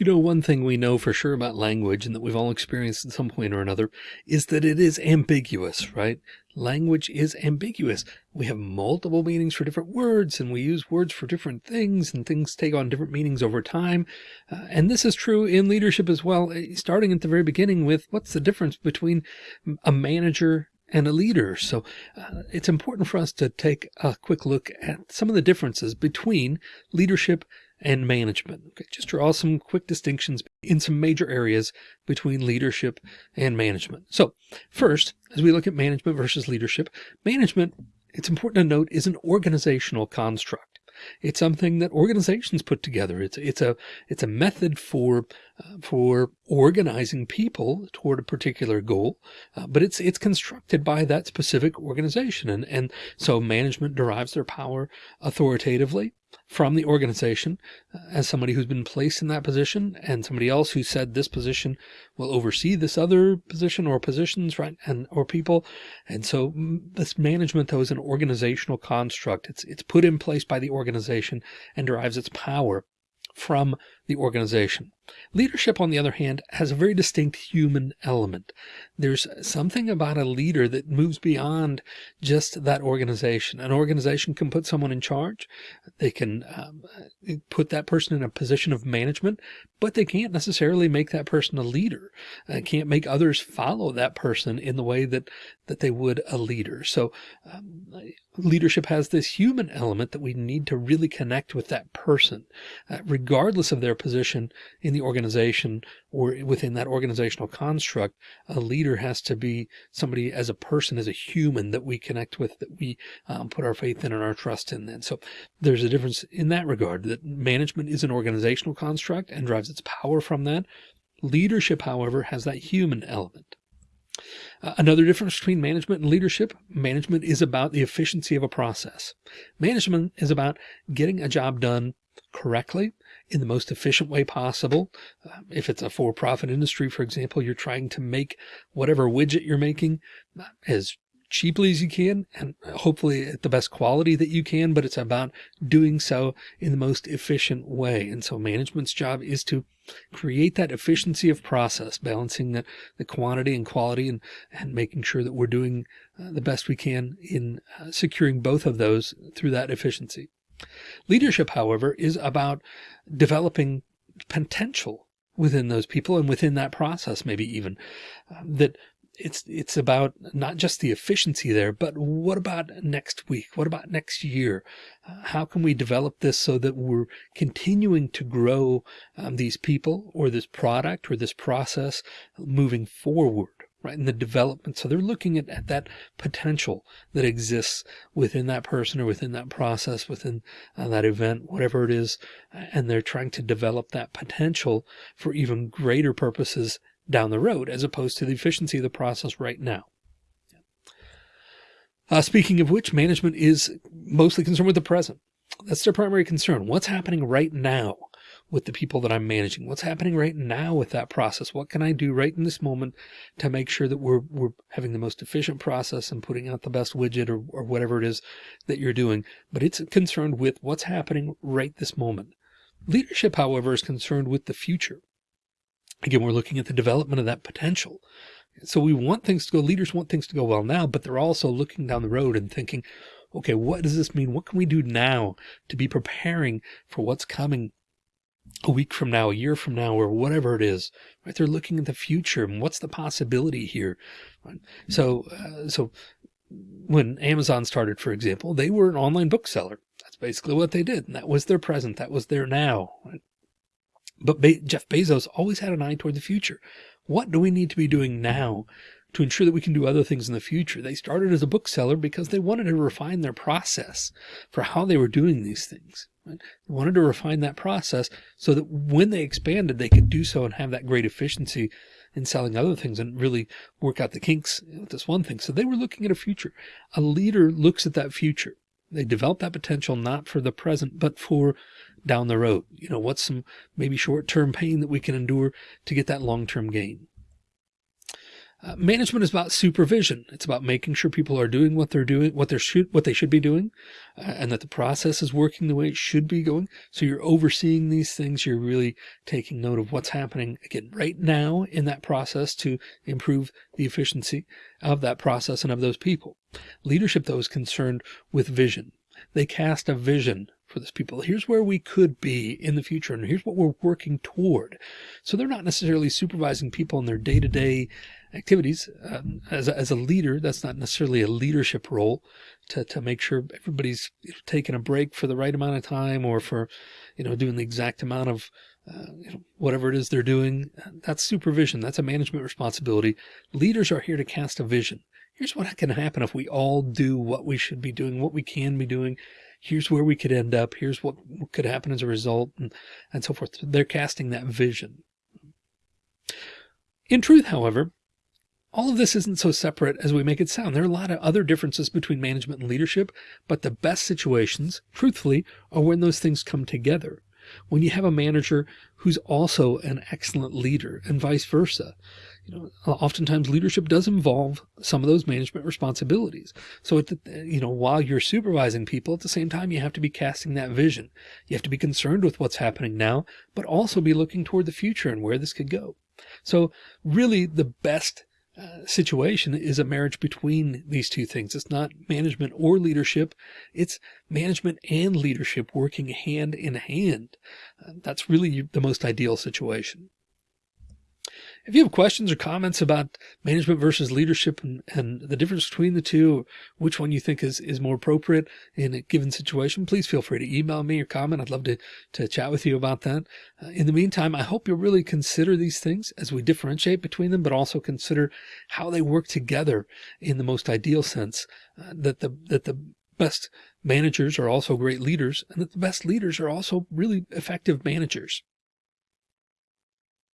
You know, one thing we know for sure about language and that we've all experienced at some point or another is that it is ambiguous, right? Language is ambiguous. We have multiple meanings for different words and we use words for different things and things take on different meanings over time. Uh, and this is true in leadership as well, eh, starting at the very beginning with what's the difference between a manager and a leader. So uh, it's important for us to take a quick look at some of the differences between leadership and management. Okay, just draw some quick distinctions in some major areas between leadership and management. So first, as we look at management versus leadership, management, it's important to note, is an organizational construct. It's something that organizations put together. It's it's a it's a method for uh, for organizing people toward a particular goal, uh, but it's it's constructed by that specific organization, and and so management derives their power authoritatively from the organization uh, as somebody who's been placed in that position and somebody else who said this position will oversee this other position or positions, right? And, or people. And so this management though is an organizational construct. It's, it's put in place by the organization and derives its power from the organization. Leadership, on the other hand, has a very distinct human element. There's something about a leader that moves beyond just that organization. An organization can put someone in charge. They can um, put that person in a position of management, but they can't necessarily make that person a leader. Uh, can't make others follow that person in the way that, that they would a leader. So um, leadership has this human element that we need to really connect with that person, uh, regardless of their position in the organization or within that organizational construct. A leader has to be somebody as a person, as a human that we connect with, that we um, put our faith in and our trust in. And so there's a difference in that regard that management is an organizational construct and drives its power from that. Leadership, however, has that human element. Uh, another difference between management and leadership, management is about the efficiency of a process. Management is about getting a job done correctly in the most efficient way possible. Uh, if it's a for-profit industry, for example, you're trying to make whatever widget you're making uh, as cheaply as you can and hopefully at the best quality that you can, but it's about doing so in the most efficient way. And so management's job is to create that efficiency of process, balancing the, the quantity and quality and, and making sure that we're doing uh, the best we can in uh, securing both of those through that efficiency. Leadership, however, is about developing potential within those people and within that process, maybe even uh, that it's it's about not just the efficiency there, but what about next week? What about next year? Uh, how can we develop this so that we're continuing to grow um, these people or this product or this process moving forward? Right in the development so they're looking at, at that potential that exists within that person or within that process within uh, that event whatever it is and they're trying to develop that potential for even greater purposes down the road, as opposed to the efficiency of the process right now. Uh, speaking of which, management is mostly concerned with the present. That's their primary concern. What's happening right now with the people that I'm managing? What's happening right now with that process? What can I do right in this moment to make sure that we're, we're having the most efficient process and putting out the best widget or, or whatever it is that you're doing? But it's concerned with what's happening right this moment. Leadership, however, is concerned with the future. Again, we're looking at the development of that potential. So we want things to go, leaders want things to go well now, but they're also looking down the road and thinking, okay, what does this mean? What can we do now to be preparing for what's coming a week from now, a year from now, or whatever it is, right? They're looking at the future and what's the possibility here. Right? So, uh, so when Amazon started, for example, they were an online bookseller. That's basically what they did. And that was their present. That was their now. Right? But Be Jeff Bezos always had an eye toward the future. What do we need to be doing now to ensure that we can do other things in the future? They started as a bookseller because they wanted to refine their process for how they were doing these things. Right? They wanted to refine that process so that when they expanded, they could do so and have that great efficiency in selling other things and really work out the kinks with this one thing. So they were looking at a future. A leader looks at that future. They develop that potential not for the present, but for down the road? You know, what's some maybe short term pain that we can endure to get that long term gain? Uh, management is about supervision. It's about making sure people are doing what they're doing, what they should, what they should be doing, uh, and that the process is working the way it should be going. So you're overseeing these things. You're really taking note of what's happening again right now in that process to improve the efficiency of that process and of those people. Leadership, though, is concerned with vision. They cast a vision for this people. Here's where we could be in the future, and here's what we're working toward. So they're not necessarily supervising people in their day to day activities. Um, as, a, as a leader, that's not necessarily a leadership role to, to make sure everybody's taking a break for the right amount of time or for, you know, doing the exact amount of uh, you know, whatever it is they're doing. That's supervision. That's a management responsibility. Leaders are here to cast a vision. Here's what can happen if we all do what we should be doing, what we can be doing. Here's where we could end up. Here's what could happen as a result and, and so forth. They're casting that vision. In truth, however, all of this isn't so separate as we make it sound. There are a lot of other differences between management and leadership, but the best situations, truthfully, are when those things come together. When you have a manager who's also an excellent leader and vice versa. You know, oftentimes leadership does involve some of those management responsibilities. So, the, you know, while you're supervising people at the same time, you have to be casting that vision. You have to be concerned with what's happening now, but also be looking toward the future and where this could go. So really the best uh, situation is a marriage between these two things. It's not management or leadership. It's management and leadership working hand in hand. Uh, that's really the most ideal situation. If you have questions or comments about management versus leadership and, and the difference between the two, which one you think is, is more appropriate in a given situation, please feel free to email me or comment. I'd love to, to chat with you about that. Uh, in the meantime, I hope you'll really consider these things as we differentiate between them, but also consider how they work together in the most ideal sense, uh, that the, that the best managers are also great leaders and that the best leaders are also really effective managers.